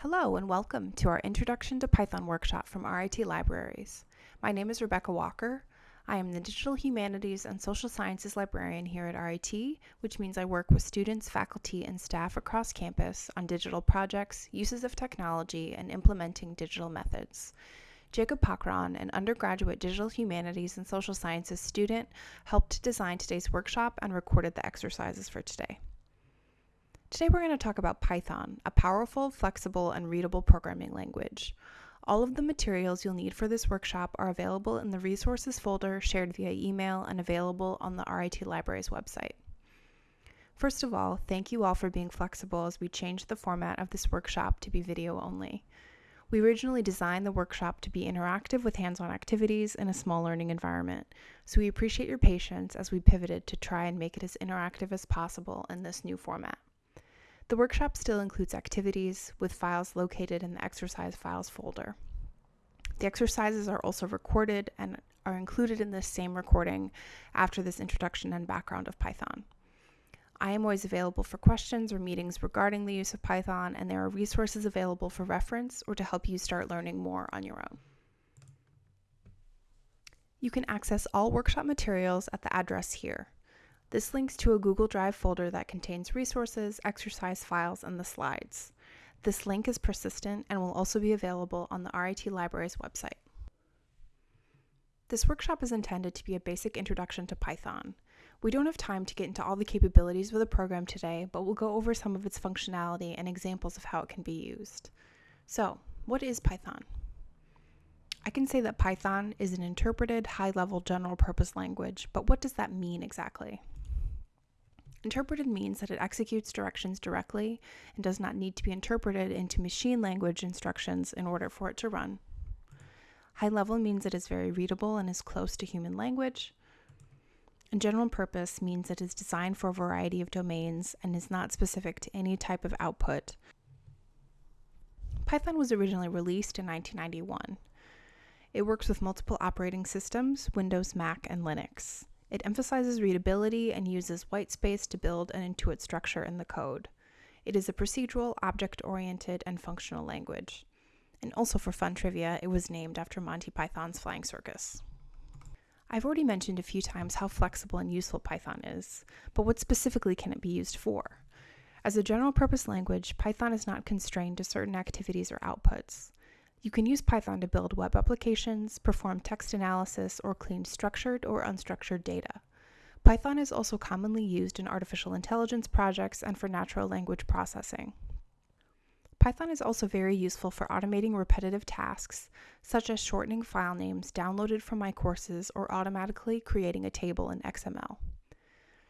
Hello and welcome to our Introduction to Python workshop from RIT Libraries. My name is Rebecca Walker. I am the Digital Humanities and Social Sciences librarian here at RIT, which means I work with students, faculty, and staff across campus on digital projects, uses of technology, and implementing digital methods. Jacob Pakran, an undergraduate digital humanities and social sciences student, helped design today's workshop and recorded the exercises for today. Today we're going to talk about Python, a powerful, flexible, and readable programming language. All of the materials you'll need for this workshop are available in the resources folder shared via email and available on the RIT Libraries website. First of all, thank you all for being flexible as we changed the format of this workshop to be video only. We originally designed the workshop to be interactive with hands-on activities in a small learning environment, so we appreciate your patience as we pivoted to try and make it as interactive as possible in this new format. The workshop still includes activities with files located in the exercise files folder. The exercises are also recorded and are included in this same recording after this introduction and background of Python. I am always available for questions or meetings regarding the use of Python, and there are resources available for reference or to help you start learning more on your own. You can access all workshop materials at the address here. This links to a Google Drive folder that contains resources, exercise files, and the slides. This link is persistent and will also be available on the RIT Libraries website. This workshop is intended to be a basic introduction to Python. We don't have time to get into all the capabilities of the program today, but we'll go over some of its functionality and examples of how it can be used. So, what is Python? I can say that Python is an interpreted, high-level general-purpose language, but what does that mean exactly? Interpreted means that it executes directions directly and does not need to be interpreted into machine language instructions in order for it to run. High level means it is very readable and is close to human language. And general purpose means it is designed for a variety of domains and is not specific to any type of output. Python was originally released in 1991. It works with multiple operating systems Windows, Mac, and Linux. It emphasizes readability and uses whitespace to build an intuit structure in the code. It is a procedural, object-oriented, and functional language. And also for fun trivia, it was named after Monty Python's Flying Circus. I've already mentioned a few times how flexible and useful Python is, but what specifically can it be used for? As a general purpose language, Python is not constrained to certain activities or outputs. You can use Python to build web applications, perform text analysis, or clean structured or unstructured data. Python is also commonly used in artificial intelligence projects and for natural language processing. Python is also very useful for automating repetitive tasks, such as shortening file names downloaded from my courses or automatically creating a table in XML.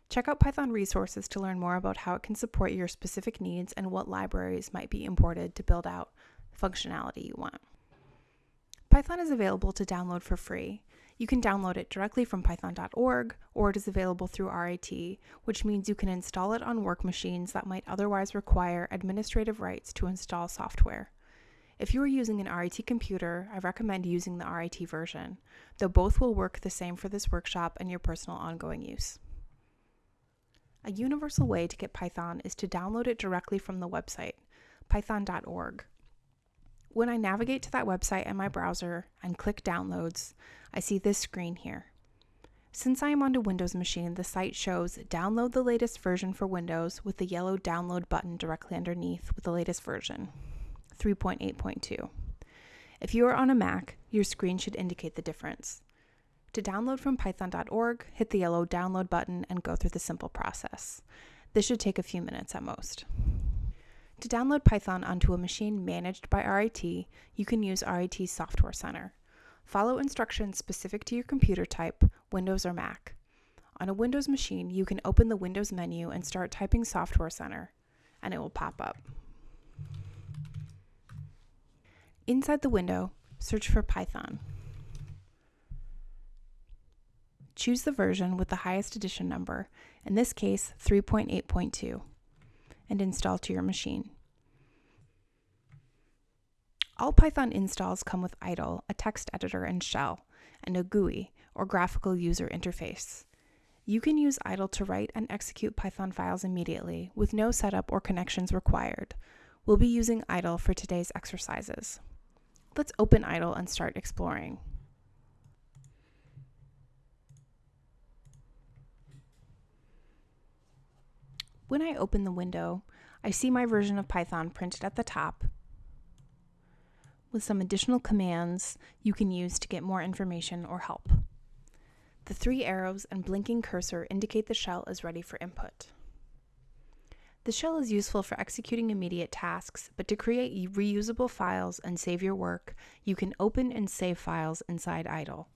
Check out Python resources to learn more about how it can support your specific needs and what libraries might be imported to build out functionality you want. Python is available to download for free. You can download it directly from python.org, or it is available through RIT, which means you can install it on work machines that might otherwise require administrative rights to install software. If you are using an RIT computer, I recommend using the RIT version, though both will work the same for this workshop and your personal ongoing use. A universal way to get Python is to download it directly from the website, python.org. When I navigate to that website in my browser and click Downloads, I see this screen here. Since I am on a Windows machine, the site shows Download the latest version for Windows with the yellow download button directly underneath with the latest version, 3.8.2. If you are on a Mac, your screen should indicate the difference. To download from python.org, hit the yellow download button and go through the simple process. This should take a few minutes at most. To download Python onto a machine managed by RIT, you can use RIT's Software Center. Follow instructions specific to your computer type, Windows or Mac. On a Windows machine, you can open the Windows menu and start typing Software Center, and it will pop up. Inside the window, search for Python. Choose the version with the highest edition number, in this case 3.8.2 and install to your machine. All Python installs come with idle, a text editor and shell, and a GUI, or graphical user interface. You can use idle to write and execute Python files immediately with no setup or connections required. We'll be using idle for today's exercises. Let's open idle and start exploring. When I open the window, I see my version of Python printed at the top with some additional commands you can use to get more information or help. The three arrows and blinking cursor indicate the shell is ready for input. The shell is useful for executing immediate tasks, but to create reusable files and save your work, you can open and save files inside idle.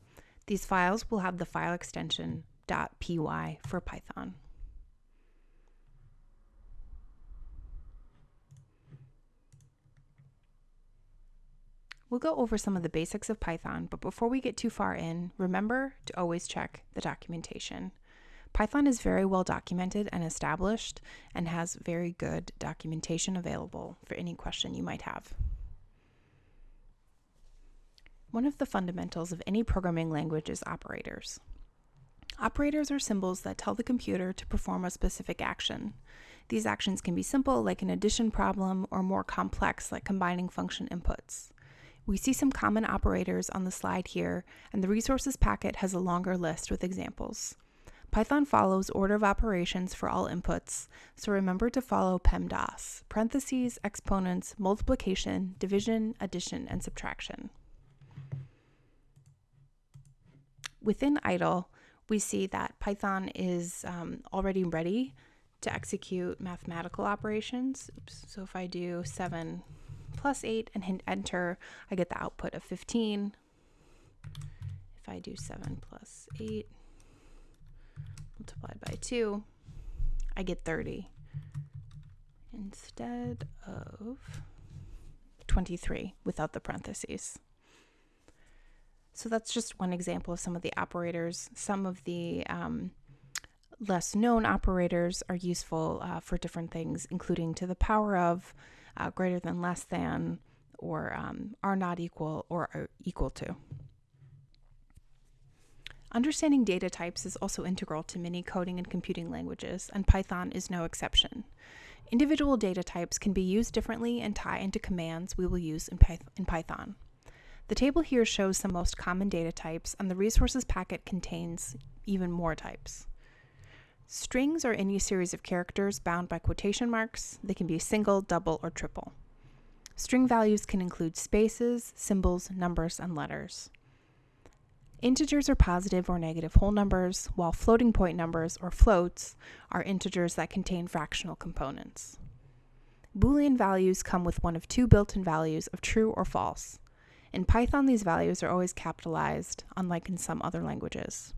These files will have the file extension .py for Python. We'll go over some of the basics of Python, but before we get too far in, remember to always check the documentation. Python is very well documented and established and has very good documentation available for any question you might have. One of the fundamentals of any programming language is operators. Operators are symbols that tell the computer to perform a specific action. These actions can be simple, like an addition problem, or more complex, like combining function inputs. We see some common operators on the slide here, and the resources packet has a longer list with examples. Python follows order of operations for all inputs, so remember to follow PEMDAS, parentheses, exponents, multiplication, division, addition, and subtraction. Within idle, we see that Python is um, already ready to execute mathematical operations. Oops. So if I do 7 plus 8 and hit enter, I get the output of 15. If I do 7 plus 8, multiplied by 2, I get 30 instead of 23 without the parentheses. So that's just one example of some of the operators. Some of the um, less known operators are useful uh, for different things, including to the power of, uh, greater than, less than, or um, are not equal, or are equal to. Understanding data types is also integral to many coding and computing languages, and Python is no exception. Individual data types can be used differently and tie into commands we will use in, in Python. The table here shows the most common data types, and the resources packet contains even more types. Strings are any series of characters bound by quotation marks. They can be single, double, or triple. String values can include spaces, symbols, numbers, and letters. Integers are positive or negative whole numbers, while floating point numbers, or floats, are integers that contain fractional components. Boolean values come with one of two built-in values of true or false. In Python, these values are always capitalized, unlike in some other languages.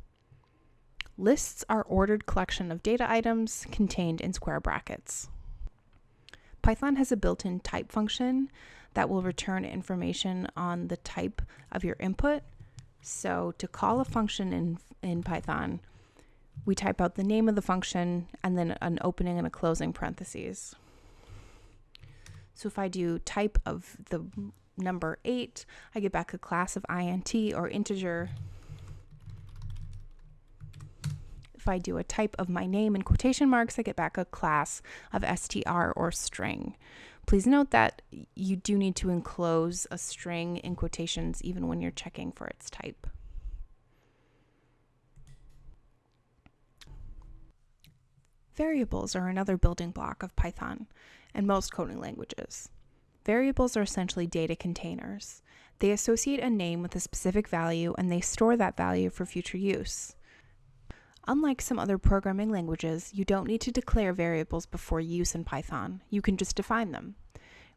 Lists are ordered collection of data items contained in square brackets. Python has a built-in type function that will return information on the type of your input so to call a function in, in Python, we type out the name of the function and then an opening and a closing parentheses. So if I do type of the number 8, I get back a class of int or integer. If I do a type of my name in quotation marks, I get back a class of str or string. Please note that you do need to enclose a string in quotations even when you're checking for its type. Variables are another building block of Python and most coding languages. Variables are essentially data containers. They associate a name with a specific value and they store that value for future use. Unlike some other programming languages, you don't need to declare variables before use in Python. You can just define them.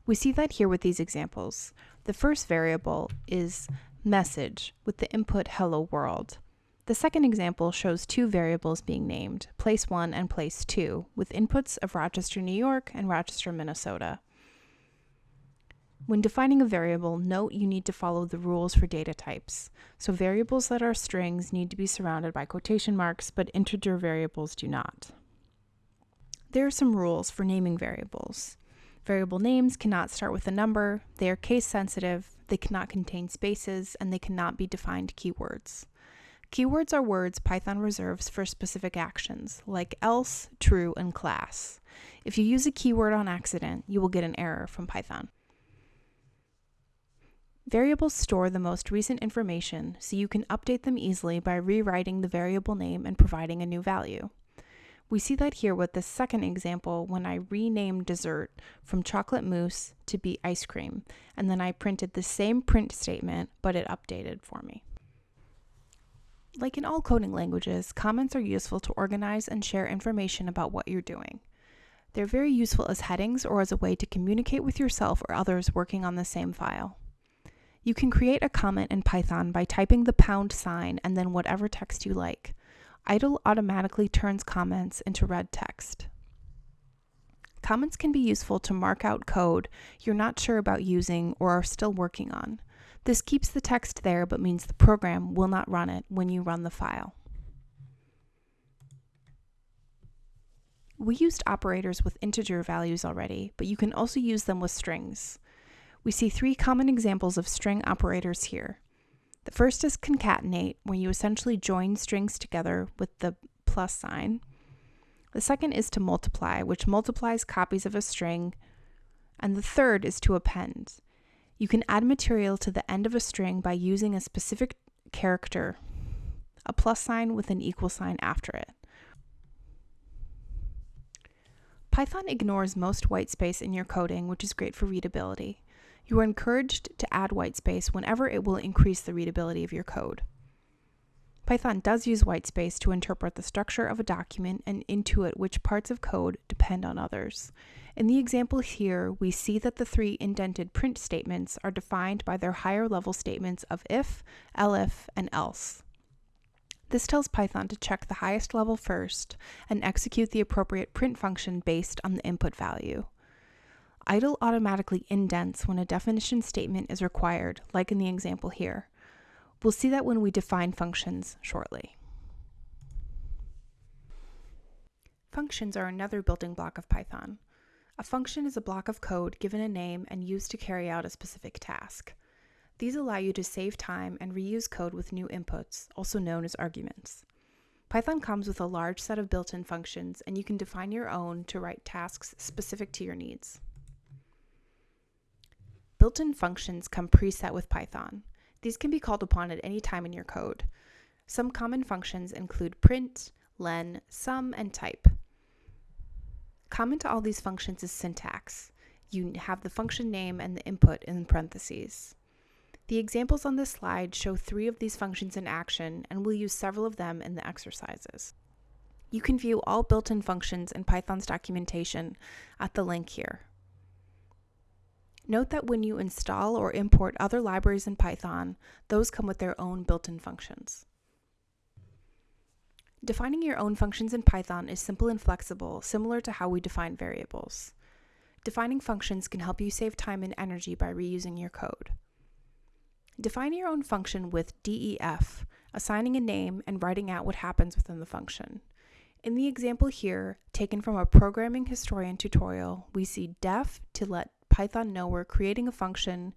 We see that here with these examples. The first variable is message with the input hello world. The second example shows two variables being named, place 1 and place 2, with inputs of Rochester, New York and Rochester, Minnesota. When defining a variable, note you need to follow the rules for data types. So variables that are strings need to be surrounded by quotation marks, but integer variables do not. There are some rules for naming variables. Variable names cannot start with a number, they are case sensitive, they cannot contain spaces, and they cannot be defined keywords. Keywords are words Python reserves for specific actions, like else, true, and class. If you use a keyword on accident, you will get an error from Python. Variables store the most recent information, so you can update them easily by rewriting the variable name and providing a new value. We see that here with the second example when I renamed dessert from chocolate mousse to be ice cream, and then I printed the same print statement, but it updated for me. Like in all coding languages, comments are useful to organize and share information about what you're doing. They're very useful as headings or as a way to communicate with yourself or others working on the same file. You can create a comment in Python by typing the pound sign and then whatever text you like. Idle automatically turns comments into red text. Comments can be useful to mark out code you're not sure about using or are still working on. This keeps the text there but means the program will not run it when you run the file. We used operators with integer values already, but you can also use them with strings. We see three common examples of string operators here. The first is concatenate, where you essentially join strings together with the plus sign. The second is to multiply, which multiplies copies of a string. And the third is to append. You can add material to the end of a string by using a specific character, a plus sign with an equal sign after it. Python ignores most whitespace in your coding, which is great for readability. You are encouraged to add whitespace whenever it will increase the readability of your code. Python does use whitespace to interpret the structure of a document and intuit which parts of code depend on others. In the example here, we see that the three indented print statements are defined by their higher level statements of if, elif, and else. This tells Python to check the highest level first and execute the appropriate print function based on the input value. Idle automatically indents when a definition statement is required, like in the example here. We'll see that when we define functions shortly. Functions are another building block of Python. A function is a block of code given a name and used to carry out a specific task. These allow you to save time and reuse code with new inputs, also known as arguments. Python comes with a large set of built in functions, and you can define your own to write tasks specific to your needs. Built in functions come preset with Python. These can be called upon at any time in your code. Some common functions include print, len, sum, and type. Common to all these functions is syntax. You have the function name and the input in parentheses. The examples on this slide show three of these functions in action, and we'll use several of them in the exercises. You can view all built-in functions in Python's documentation at the link here. Note that when you install or import other libraries in Python, those come with their own built-in functions. Defining your own functions in Python is simple and flexible, similar to how we define variables. Defining functions can help you save time and energy by reusing your code. Define your own function with DEF, assigning a name and writing out what happens within the function. In the example here, taken from a programming historian tutorial, we see def to let Python know we're creating a function,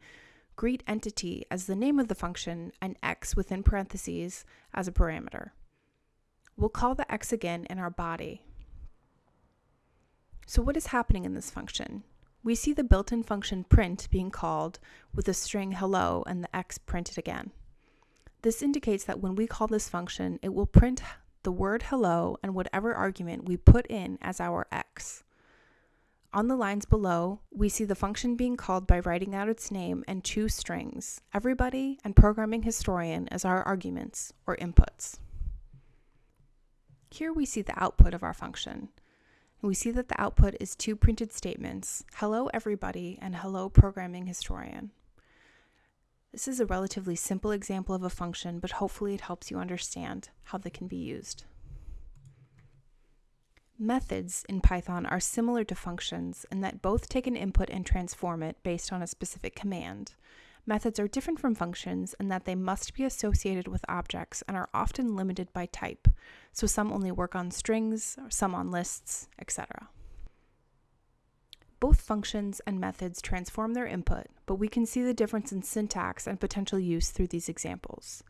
greet entity as the name of the function, and x within parentheses as a parameter. We'll call the x again in our body. So what is happening in this function? We see the built-in function print being called with the string hello and the x printed again. This indicates that when we call this function, it will print the word hello and whatever argument we put in as our x. On the lines below, we see the function being called by writing out its name and two strings, everybody and programming historian as our arguments or inputs. Here we see the output of our function. And we see that the output is two printed statements, hello everybody and hello programming historian. This is a relatively simple example of a function, but hopefully it helps you understand how they can be used. Methods in Python are similar to functions in that both take an input and transform it based on a specific command. Methods are different from functions in that they must be associated with objects and are often limited by type, so some only work on strings, some on lists, etc. Both functions and methods transform their input, but we can see the difference in syntax and potential use through these examples.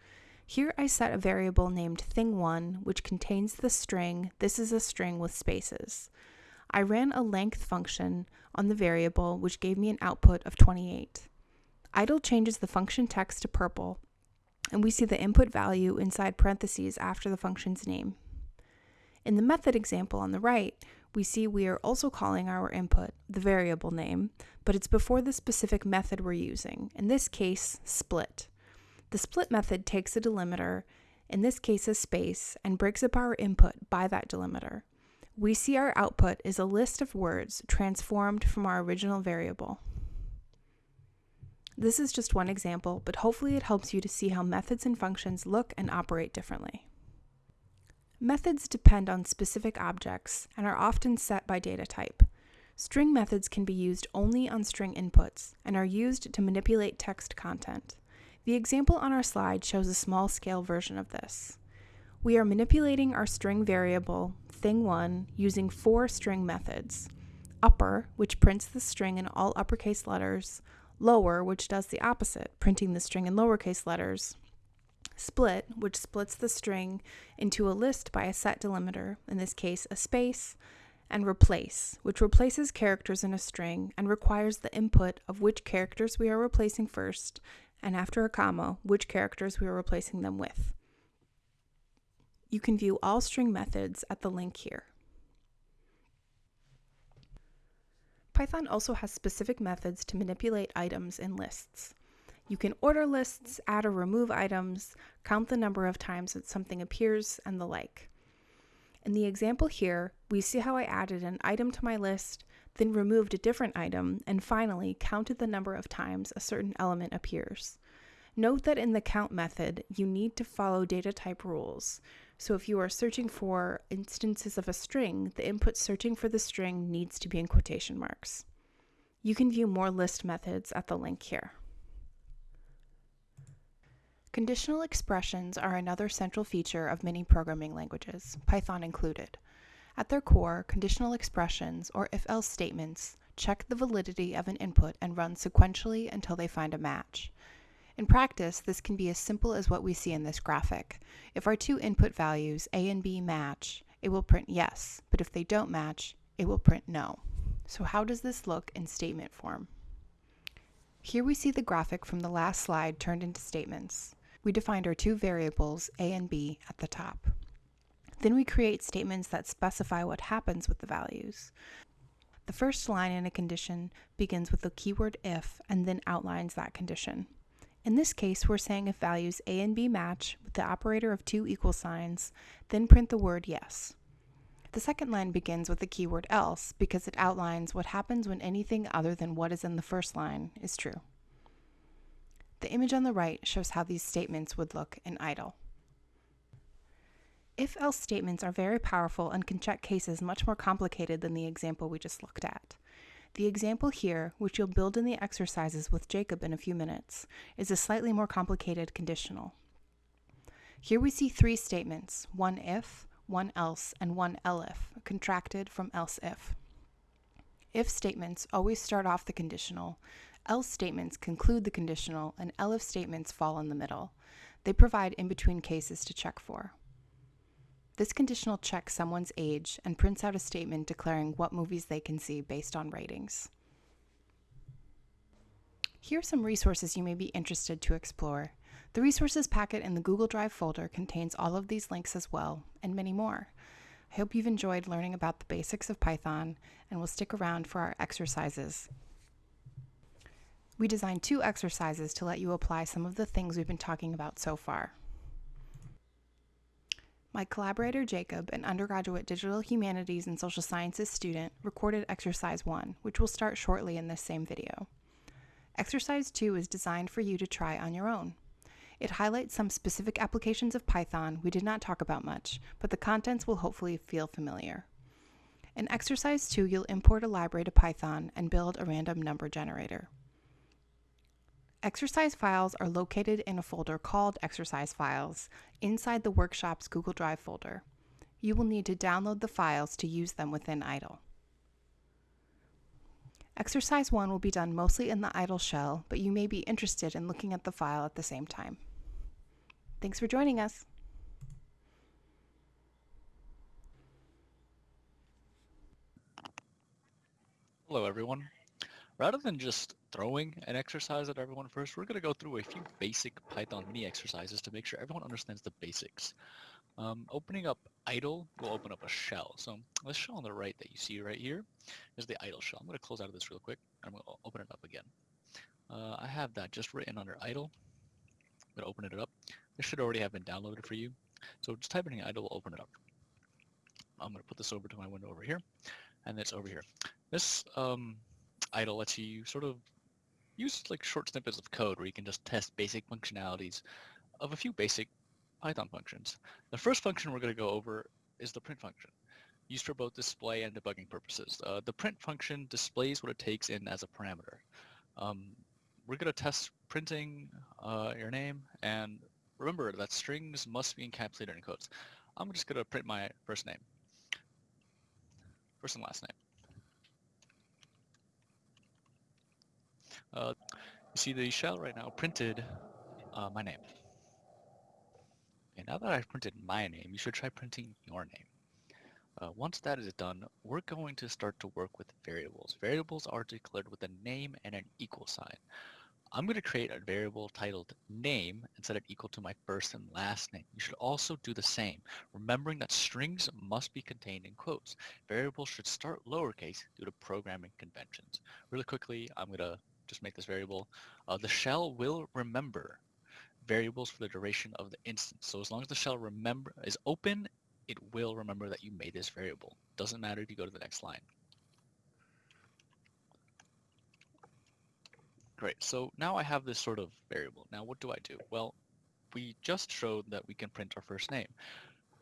Here I set a variable named thing1, which contains the string, this is a string with spaces. I ran a length function on the variable, which gave me an output of 28. Idle changes the function text to purple, and we see the input value inside parentheses after the function's name. In the method example on the right, we see we are also calling our input the variable name, but it's before the specific method we're using, in this case, split. The split method takes a delimiter, in this case a space, and breaks up our input by that delimiter. We see our output is a list of words transformed from our original variable. This is just one example, but hopefully it helps you to see how methods and functions look and operate differently. Methods depend on specific objects and are often set by data type. String methods can be used only on string inputs and are used to manipulate text content. The example on our slide shows a small scale version of this. We are manipulating our string variable, thing1, using four string methods. Upper, which prints the string in all uppercase letters, lower, which does the opposite, printing the string in lowercase letters, split, which splits the string into a list by a set delimiter, in this case a space, and replace, which replaces characters in a string and requires the input of which characters we are replacing first, and after a comma, which characters we are replacing them with. You can view all string methods at the link here. Python also has specific methods to manipulate items in lists. You can order lists, add or remove items, count the number of times that something appears, and the like. In the example here, we see how I added an item to my list, then removed a different item, and finally counted the number of times a certain element appears. Note that in the count method, you need to follow data type rules. So if you are searching for instances of a string, the input searching for the string needs to be in quotation marks. You can view more list methods at the link here. Conditional expressions are another central feature of many programming languages, Python included. At their core, conditional expressions, or if-else statements, check the validity of an input and run sequentially until they find a match. In practice, this can be as simple as what we see in this graphic. If our two input values, A and B, match, it will print yes, but if they don't match, it will print no. So how does this look in statement form? Here we see the graphic from the last slide turned into statements we defined our two variables, a and b, at the top. Then we create statements that specify what happens with the values. The first line in a condition begins with the keyword if and then outlines that condition. In this case, we're saying if values a and b match with the operator of two equal signs, then print the word yes. The second line begins with the keyword else because it outlines what happens when anything other than what is in the first line is true. The image on the right shows how these statements would look in idle. If-else statements are very powerful and can check cases much more complicated than the example we just looked at. The example here, which you'll build in the exercises with Jacob in a few minutes, is a slightly more complicated conditional. Here we see three statements, one if, one else, and one elif, contracted from else if. If statements always start off the conditional, else statements conclude the conditional, and elif statements fall in the middle. They provide in-between cases to check for. This conditional checks someone's age and prints out a statement declaring what movies they can see based on ratings. Here are some resources you may be interested to explore. The resources packet in the Google Drive folder contains all of these links as well, and many more. I hope you've enjoyed learning about the basics of Python and will stick around for our exercises. We designed two exercises to let you apply some of the things we've been talking about so far. My collaborator Jacob, an undergraduate digital humanities and social sciences student, recorded exercise 1, which will start shortly in this same video. Exercise 2 is designed for you to try on your own. It highlights some specific applications of Python we did not talk about much, but the contents will hopefully feel familiar. In exercise 2, you'll import a library to Python and build a random number generator. Exercise files are located in a folder called Exercise Files inside the workshop's Google Drive folder. You will need to download the files to use them within IDLE. Exercise 1 will be done mostly in the IDLE shell, but you may be interested in looking at the file at the same time. Thanks for joining us. Hello everyone. Rather than just throwing an exercise at everyone first, we're going to go through a few basic Python mini exercises to make sure everyone understands the basics. Um, opening up idle will open up a shell. So this shell on the right that you see right here is the idle shell. I'm going to close out of this real quick. I'm going to open it up again. Uh, I have that just written under idle. I'm going to open it up. This should already have been downloaded for you. So just type in idle will open it up. I'm going to put this over to my window over here, and it's over here. This um, idle lets you sort of use like short snippets of code where you can just test basic functionalities of a few basic Python functions. The first function we're going to go over is the print function, used for both display and debugging purposes. Uh, the print function displays what it takes in as a parameter. Um, we're going to test printing uh, your name, and remember that strings must be encapsulated in quotes. I'm just going to print my first name, first and last name. Uh, you see the shell right now printed uh, my name. Okay, now that I've printed my name, you should try printing your name. Uh, once that is done, we're going to start to work with variables. Variables are declared with a name and an equal sign. I'm going to create a variable titled name and set it equal to my first and last name. You should also do the same, remembering that strings must be contained in quotes. Variables should start lowercase due to programming conventions. Really quickly, I'm going to just make this variable. Uh, the shell will remember variables for the duration of the instance. So as long as the shell remember is open, it will remember that you made this variable. Doesn't matter if you go to the next line. Great, so now I have this sort of variable. Now what do I do? Well, we just showed that we can print our first name,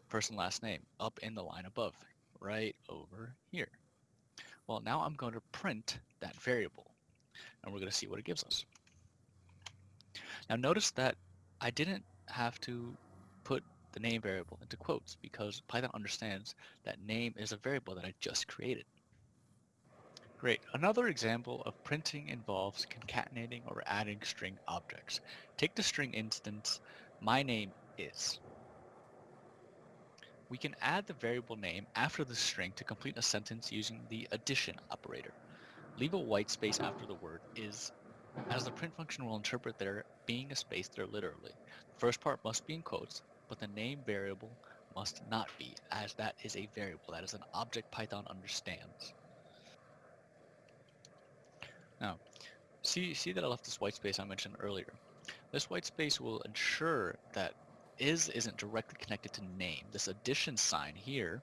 first and last name, up in the line above, right over here. Well, now I'm going to print that variable, and we're going to see what it gives us. Now notice that I didn't have to put the name variable into quotes because Python understands that name is a variable that I just created. Great. Another example of printing involves concatenating or adding string objects. Take the string instance, my name is. We can add the variable name after the string to complete a sentence using the addition operator. Leave a white space after the word is as the print function will interpret there being a space there literally. The first part must be in quotes, but the name variable must not be, as that is a variable. That is an object Python understands. Now, see, see that I left this white space I mentioned earlier. This white space will ensure that is isn't directly connected to name. This addition sign here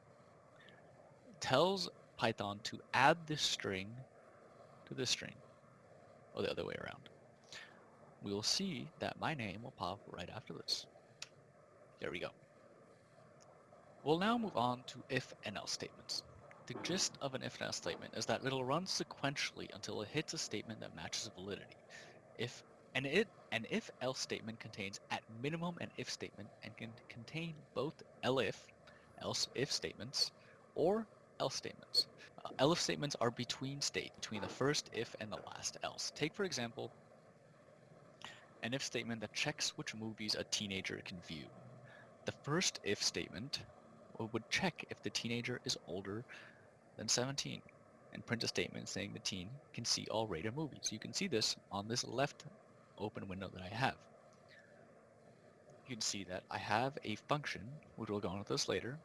tells Python to add this string to this string or the other way around. We will see that my name will pop right after this. There we go. We'll now move on to if and else statements. The gist of an if and else statement is that it'll run sequentially until it hits a statement that matches validity. If an it an if else statement contains at minimum an if statement and can contain both elif else if statements or else statements. Elif statements are between state, between the first if and the last else. Take, for example, an if statement that checks which movies a teenager can view. The first if statement would check if the teenager is older than 17 and print a statement saying the teen can see all rated movies. You can see this on this left open window that I have. You can see that I have a function, which we'll go on with this later,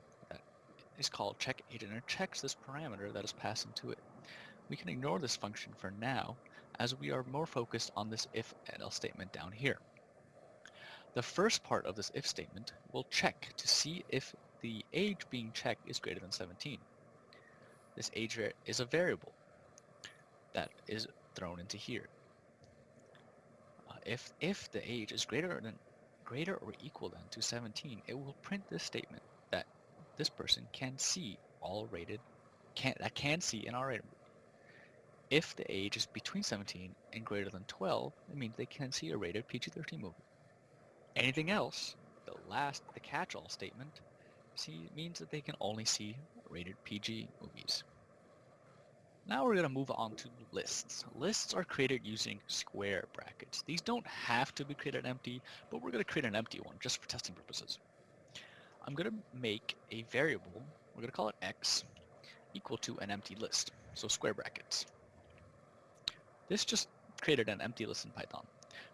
is called check agent and checks this parameter that is passed into it. We can ignore this function for now as we are more focused on this if and else statement down here. The first part of this if statement will check to see if the age being checked is greater than 17. This age is a variable that is thrown into here. Uh, if, if the age is greater than greater or equal than to 17, it will print this statement this person can see all rated, can that can see an R-rated movie. If the age is between 17 and greater than 12, it means they can see a rated PG-13 movie. Anything else, the last, the catch-all statement, see, means that they can only see rated PG movies. Now we're going to move on to lists. Lists are created using square brackets. These don't have to be created empty, but we're going to create an empty one just for testing purposes. I'm going to make a variable, we're going to call it x, equal to an empty list, so square brackets. This just created an empty list in Python.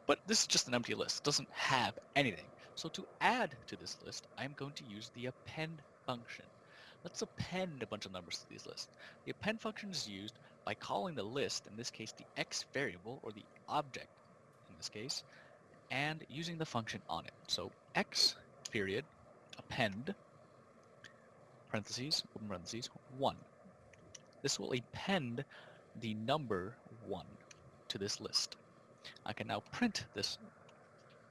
But this is just an empty list, it doesn't have anything. So to add to this list, I'm going to use the append function. Let's append a bunch of numbers to these lists. The append function is used by calling the list, in this case the x variable, or the object in this case, and using the function on it. So x period append parentheses, open parentheses, 1. This will append the number 1 to this list. I can now print this,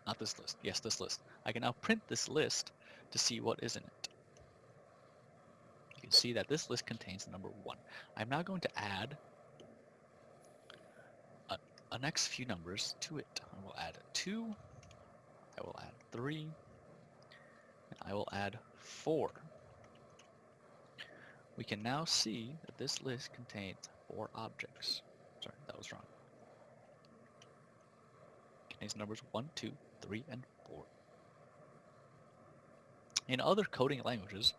not this list, yes, this list. I can now print this list to see what is in it. You can see that this list contains the number 1. I'm now going to add a, a next few numbers to it. I will add 2, I will add 3, and I will add 4. We can now see that this list contains four objects. Sorry, that was wrong. Contains numbers 1, 2, 3, and 4. In other coding languages,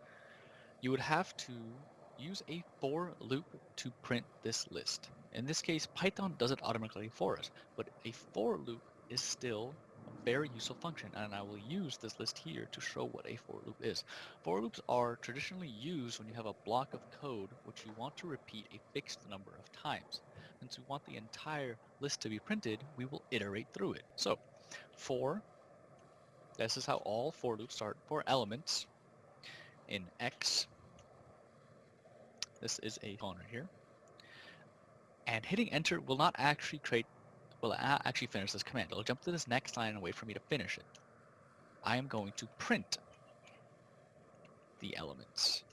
you would have to use a for loop to print this list. In this case, Python does it automatically for us, but a for loop is still very useful function, and I will use this list here to show what a for loop is. For loops are traditionally used when you have a block of code which you want to repeat a fixed number of times. Since we want the entire list to be printed, we will iterate through it. So, for this is how all for loops start for elements in X. This is a colon right here. And hitting enter will not actually create, will actually finish this command. It'll jump to this next line and wait for me to finish it. I am going to print the elements.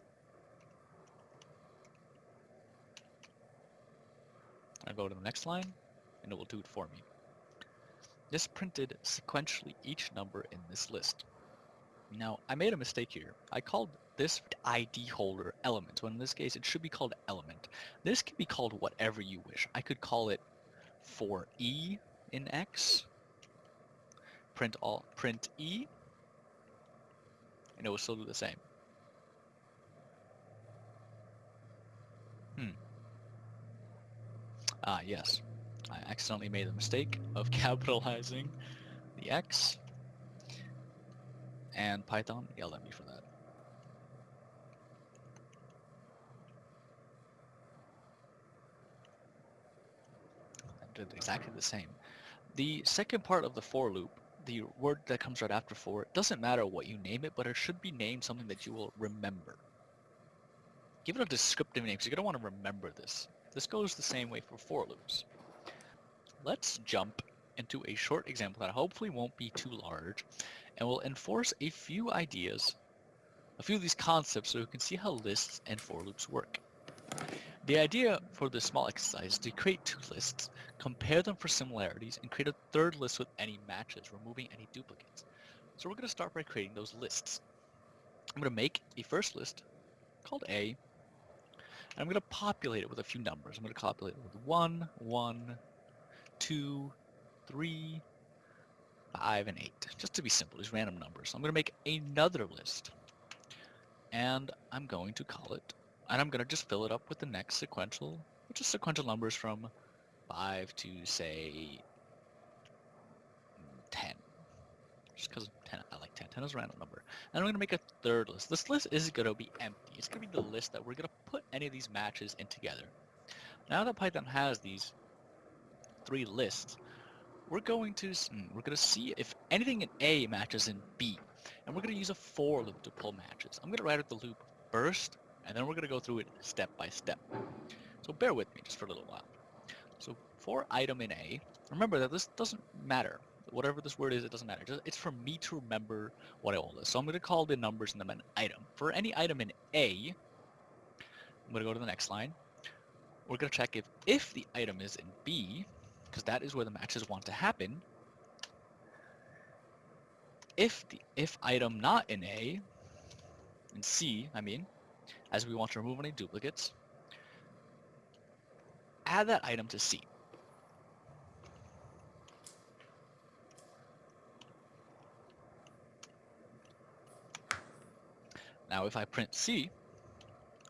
I'll go to the next line and it will do it for me. This printed sequentially each number in this list. Now, I made a mistake here. I called this ID holder element, when in this case it should be called element. This can be called whatever you wish. I could call it for E in X, print all print E, and it will still do the same. Hmm. Ah, yes. I accidentally made the mistake of capitalizing the X, and Python yelled at me for that. Exactly the same. The second part of the for loop, the word that comes right after for, it doesn't matter what you name it, but it should be named something that you will remember. Give it a descriptive name, because you're going to want to remember this. This goes the same way for for loops. Let's jump into a short example that hopefully won't be too large, and we'll enforce a few ideas, a few of these concepts so you can see how lists and for loops work. The idea for this small exercise is to create two lists, compare them for similarities, and create a third list with any matches, removing any duplicates. So we're going to start by creating those lists. I'm going to make a first list called A, and I'm going to populate it with a few numbers. I'm going to populate it with 1, 1, 2, 3, 5, and 8. Just to be simple, these random numbers. I'm going to make another list. And I'm going to call it, and I'm going to just fill it up with the next sequential, which is sequential numbers from 5 to, say, 10. Just because 10, I like 10. 10 is a random number. And I'm going to make a third list. This list is going to be empty. It's going to be the list that we're going to put any of these matches in together. Now that Python has these three lists, we're going to hmm, we're going to see if anything in A matches in B, and we're going to use a for loop to pull matches. I'm going to write out the loop first, and then we're going to go through it step by step. So bear with me just for a little while. So for item in A, remember that this doesn't matter. Whatever this word is, it doesn't matter. It's for me to remember what all is. So I'm going to call the numbers in them an item. For any item in A, I'm going to go to the next line. We're going to check if if the item is in B, because that is where the matches want to happen. If the if item not in A, in C, I mean, as we want to remove any duplicates, add that item to C. Now if I print C,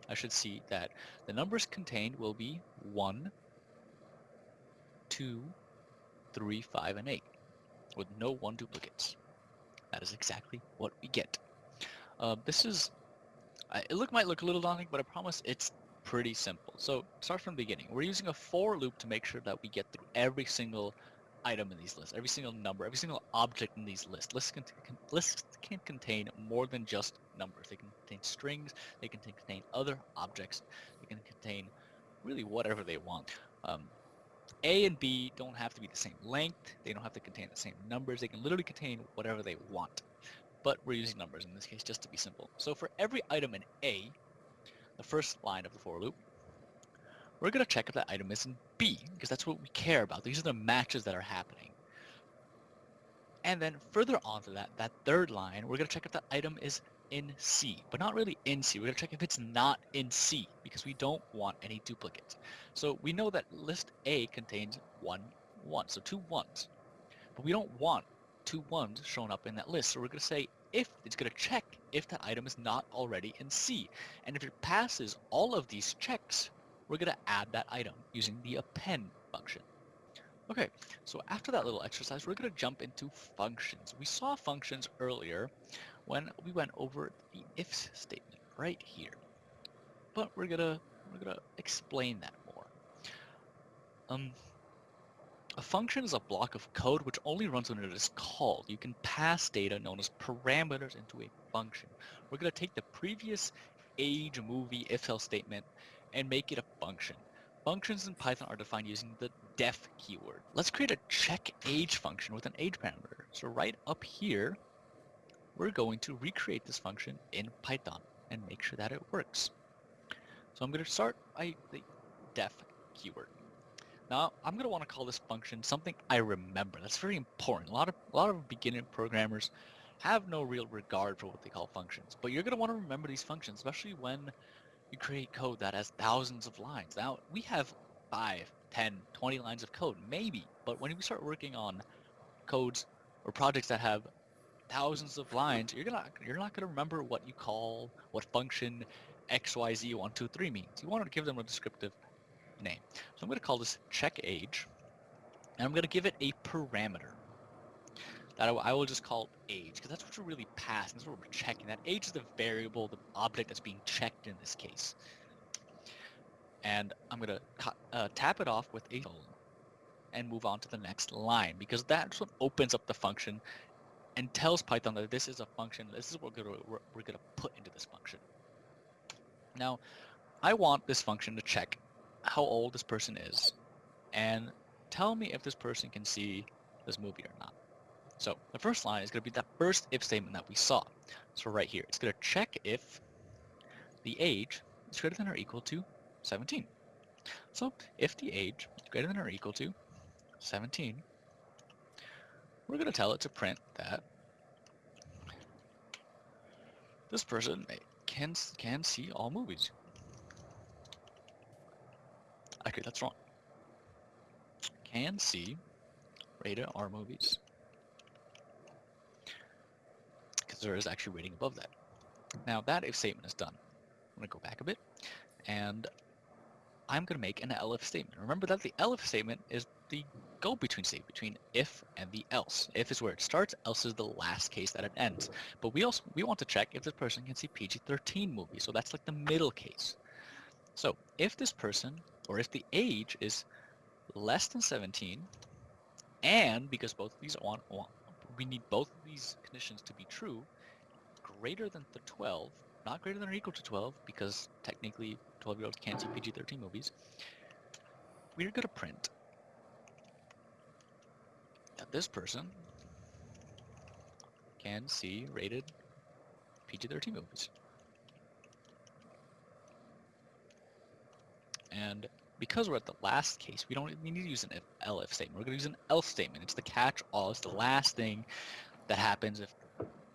I should see that the numbers contained will be 1, 2, 3, 5, and 8, with no 1 duplicates. That is exactly what we get. Uh, this is, it look might look a little daunting, but I promise it's pretty simple. So start from the beginning. We're using a for loop to make sure that we get through every single item in these lists, every single number, every single object in these lists. Lists can, can, lists can contain more than just numbers. They can contain strings, they can contain other objects, they can contain really whatever they want. Um, a and B don't have to be the same length, they don't have to contain the same numbers, they can literally contain whatever they want. But we're using numbers in this case just to be simple. So for every item in A, the first line of the for loop, we're going to check if that item is in B, because that's what we care about. These are the matches that are happening. And then further on to that, that third line, we're going to check if that item is in C, but not really in C. We're going to check if it's not in C, because we don't want any duplicates. So we know that list A contains one one, so two ones. But we don't want two ones shown up in that list. So we're going to say if it's going to check if that item is not already in C. And if it passes all of these checks, we're going to add that item using the append function. Okay, so after that little exercise, we're going to jump into functions. We saw functions earlier when we went over the if statement right here. But we're going to we're going to explain that more. Um, a function is a block of code which only runs when it is called. You can pass data known as parameters into a function. We're going to take the previous age movie if else statement and make it a function. Functions in Python are defined using the def keyword. Let's create a check age function with an age parameter. So right up here, we're going to recreate this function in Python and make sure that it works. So I'm going to start by the def keyword. Now I'm going to want to call this function something I remember. That's very important. A lot of a lot of beginner programmers have no real regard for what they call functions, but you're going to want to remember these functions, especially when you create code that has thousands of lines. Now, we have 5, 10, 20 lines of code, maybe, but when we start working on codes or projects that have thousands of lines, you're gonna you're not gonna remember what you call what function XYZ123 means. You want to give them a descriptive name. So I'm going to call this check age, and I'm going to give it a parameter that I, will just call age because that's what we're really passing. That's what we're checking. That age is the variable, the object that's being checked in this case. And I'm going to uh, tap it off with a and move on to the next line because that's what opens up the function and tells Python that this is a function. This is what we're going we're going to put into this function. Now, I want this function to check how old this person is and tell me if this person can see this movie or not. So the first line is going to be that first if statement that we saw. So right here, it's going to check if the age is greater than or equal to 17. So if the age is greater than or equal to 17, we're going to tell it to print that this person can can see all movies. Okay, that's wrong. Can see rated R movies. Because there is actually rating above that. Now that if statement is done, I'm going to go back a bit, and I'm going to make an elif statement. Remember that the elif statement is the go-between state between if and the else. If is where it starts, else is the last case that it ends. But we also we want to check if this person can see PG-13 movies, so that's like the middle case. So if this person, or if the age is less than 17, and because both of these want, want we need both of these conditions to be true, greater than the 12, not greater than or equal to 12, because technically 12-year-olds can't see PG-13 movies, we're going to print that this person can see rated PG-13 movies. And because we're at the last case, we don't need to use an if, elif statement. We're going to use an else statement. It's the catch-all. It's the last thing that happens if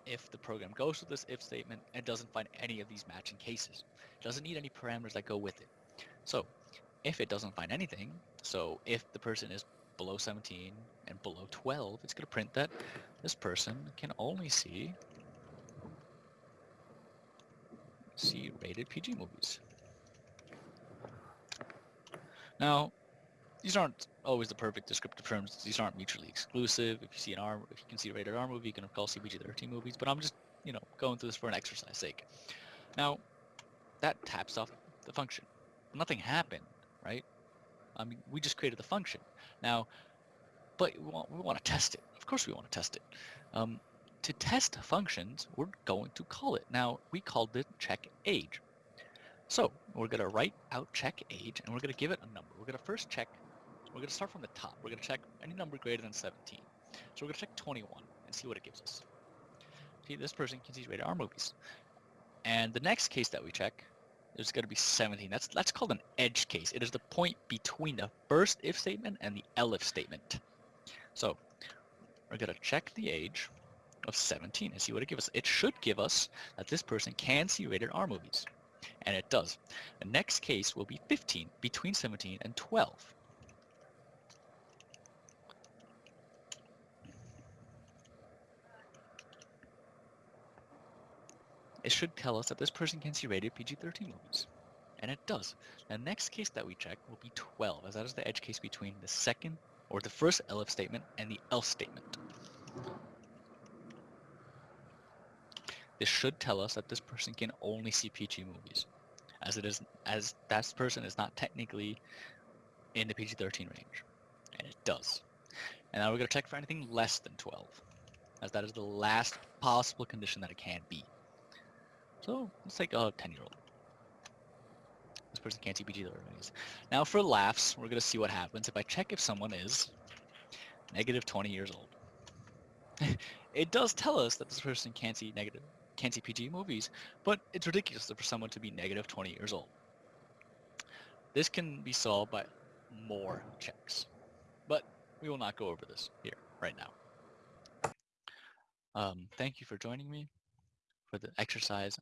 if the program goes to this if statement and doesn't find any of these matching cases. It doesn't need any parameters that go with it. So if it doesn't find anything, so if the person is below 17 and below 12, it's going to print that this person can only see see rated PG movies. Now, these aren't always the perfect descriptive terms. These aren't mutually exclusive. If you see an R, if you can see a rated R movie, you can of course see PG-13 movies. But I'm just, you know, going through this for an exercise sake. Now, that taps off the function. Nothing happened, right? I mean, we just created the function. Now, but we want, we want to test it. Of course we want to test it. Um, to test functions, we're going to call it. Now, we called it check age. So we're going to write out check age, and we're going to give it a number. We're going to first check, we're going to start from the top. We're going to check any number greater than 17. So we're going to check 21 and see what it gives us. See, this person can see rated R movies. And the next case that we check is going to be 17. That's, that's called an edge case. It is the point between the first if statement and the elif statement. So we're going to check the age of 17 and see what it gives us. It should give us that this person can see rated R movies. And it does. The next case will be 15, between 17 and 12. It should tell us that this person can see rated PG-13 movies. And it does. The next case that we check will be 12, as that is the edge case between the second or the first elif statement and the else statement. This should tell us that this person can only see PG movies, as it is as that person is not technically in the PG-13 range, and it does. And now we're going to check for anything less than 12, as that is the last possible condition that it can be. So let's take a 10-year-old. This person can't see PG-13 movies. Now for laughs, we're going to see what happens if I check if someone is negative 20 years old. it does tell us that this person can't see negative can't see PG movies, but it's ridiculous for someone to be negative 20 years old. This can be solved by more checks, but we will not go over this here right now. Um, thank you for joining me for the exercise